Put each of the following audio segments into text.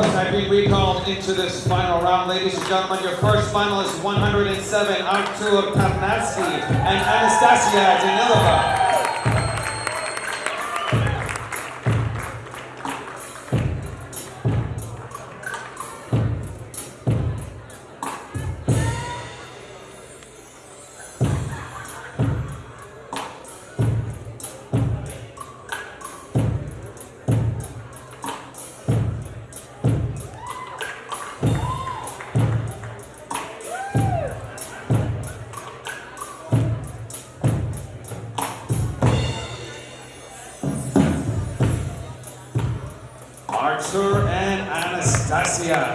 I've been recalled into this final round. Ladies and gentlemen, your first finalist, 107, Artur Tarnatsky and Anastasia Danilova. Artur and Anastasia.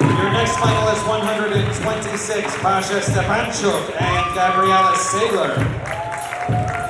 Your next finalist, 126, Pasha Stepanchuk and Gabriela Sagler.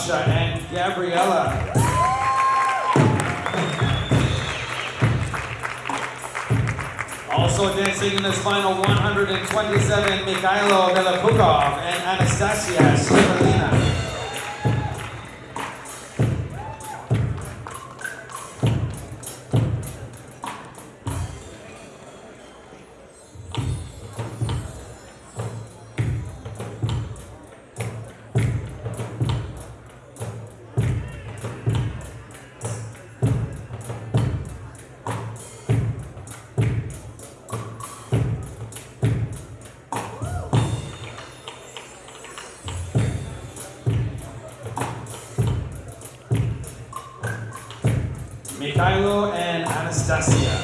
Pasha and Gabriella. Also dancing in this final 127, Mikhailo Velipukov and Anastasia Stivalina. Mikhailo and Anastasia.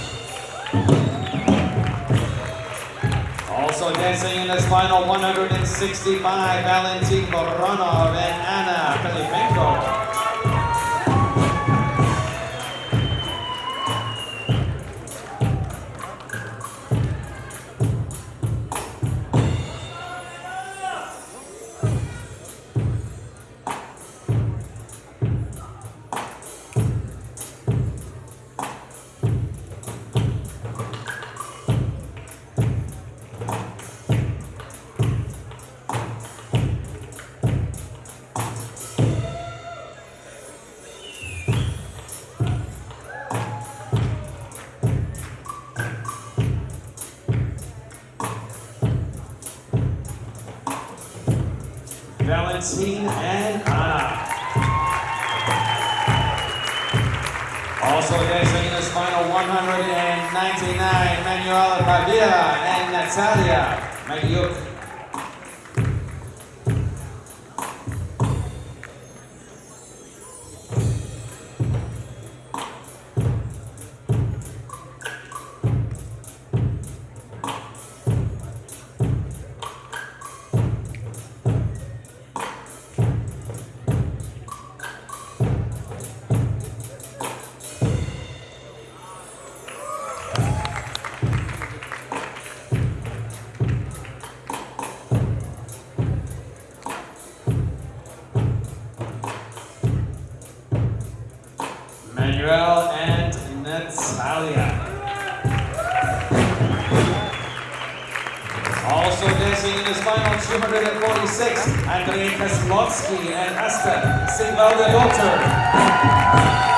Also dancing in this final 165, Valentin Voronov and Anna Filipenko. And Anna. Also dancing in this final 199, Manuela Pavia and Natalia. Manuel and Natalia. Also dancing in his final 246, Andrei Kaslovsky and Asta Sigvaldadottir.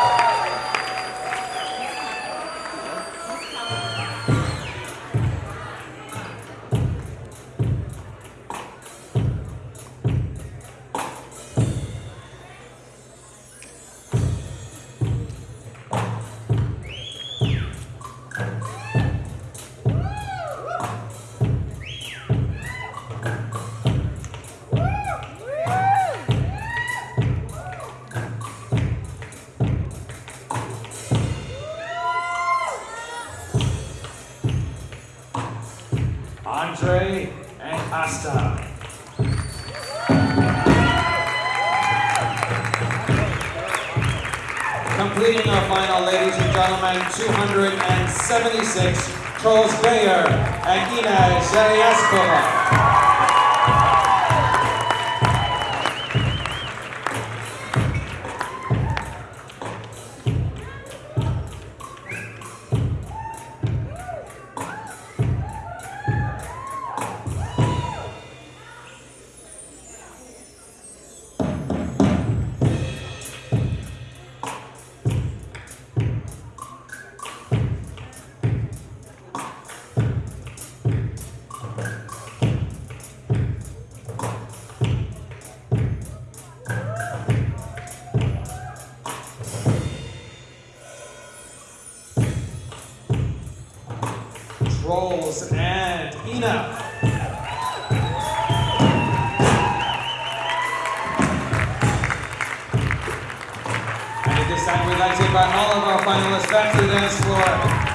Asta. Completing our final, ladies and gentlemen, 276, Charles Bayer and Ina Zayeskova. Charles and Ina. And at this time, we'd like to invite all of our finalists back to the dance floor.